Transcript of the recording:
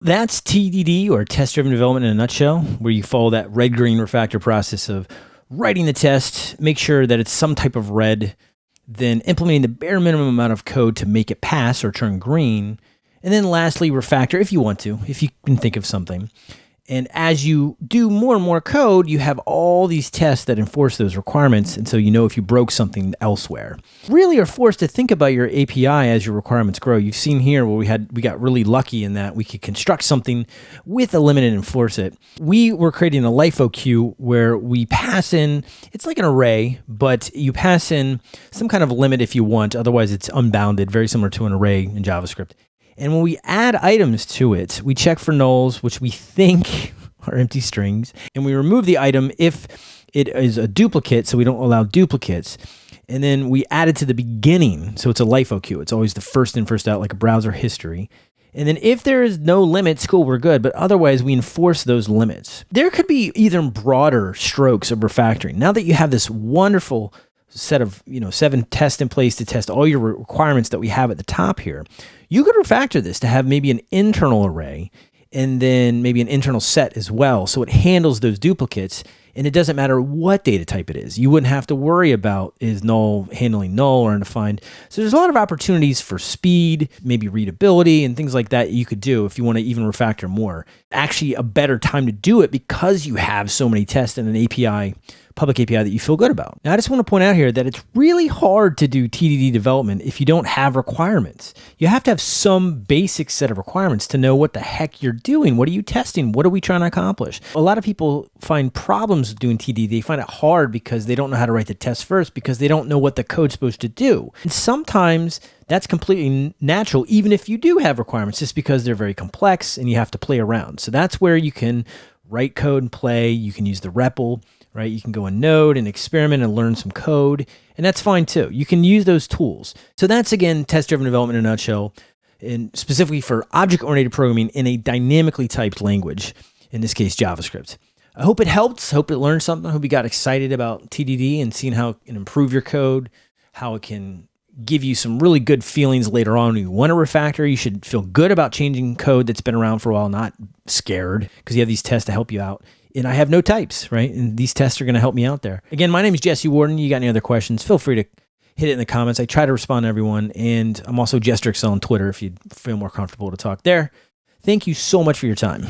That's TDD or test driven development in a nutshell, where you follow that red green refactor process of writing the test, make sure that it's some type of red, then implementing the bare minimum amount of code to make it pass or turn green. And then lastly, refactor if you want to, if you can think of something. And as you do more and more code, you have all these tests that enforce those requirements. And so you know if you broke something elsewhere. Really are forced to think about your API as your requirements grow. You've seen here where we had we got really lucky in that we could construct something with a limit and enforce it. We were creating a LIFO queue where we pass in, it's like an array, but you pass in some kind of limit if you want. Otherwise, it's unbounded, very similar to an array in JavaScript. And when we add items to it, we check for nulls, which we think are empty strings, and we remove the item if it is a duplicate, so we don't allow duplicates. And then we add it to the beginning, so it's a LIFO queue. It's always the first in, first out, like a browser history. And then if there is no limits, cool, we're good. But otherwise, we enforce those limits. There could be even broader strokes of refactoring. Now that you have this wonderful set of you know seven tests in place to test all your requirements that we have at the top here you could refactor this to have maybe an internal array and then maybe an internal set as well. So it handles those duplicates and it doesn't matter what data type it is. You wouldn't have to worry about is null handling null or undefined. So there's a lot of opportunities for speed, maybe readability and things like that you could do if you want to even refactor more. Actually a better time to do it because you have so many tests and an API public API that you feel good about. Now, I just want to point out here that it's really hard to do TDD development if you don't have requirements. You have to have some basic set of requirements to know what the heck you're doing. What are you testing? What are we trying to accomplish? A lot of people find problems doing TDD. They find it hard because they don't know how to write the test first because they don't know what the code's supposed to do. And sometimes that's completely natural, even if you do have requirements, just because they're very complex and you have to play around. So that's where you can write code and play. You can use the REPL right? You can go in Node and experiment and learn some code, and that's fine too. You can use those tools. So that's again test-driven development in a nutshell, and specifically for object-oriented programming in a dynamically typed language, in this case JavaScript. I hope it helped. Hope it learned something. Hope you got excited about TDD and seeing how it can improve your code, how it can give you some really good feelings later on. When you want to refactor, you should feel good about changing code that's been around for a while, not scared because you have these tests to help you out and I have no types, right? And these tests are going to help me out there. Again, my name is Jesse Warden. You got any other questions? Feel free to hit it in the comments. I try to respond to everyone. And I'm also JesterXL on Twitter if you feel more comfortable to talk there. Thank you so much for your time.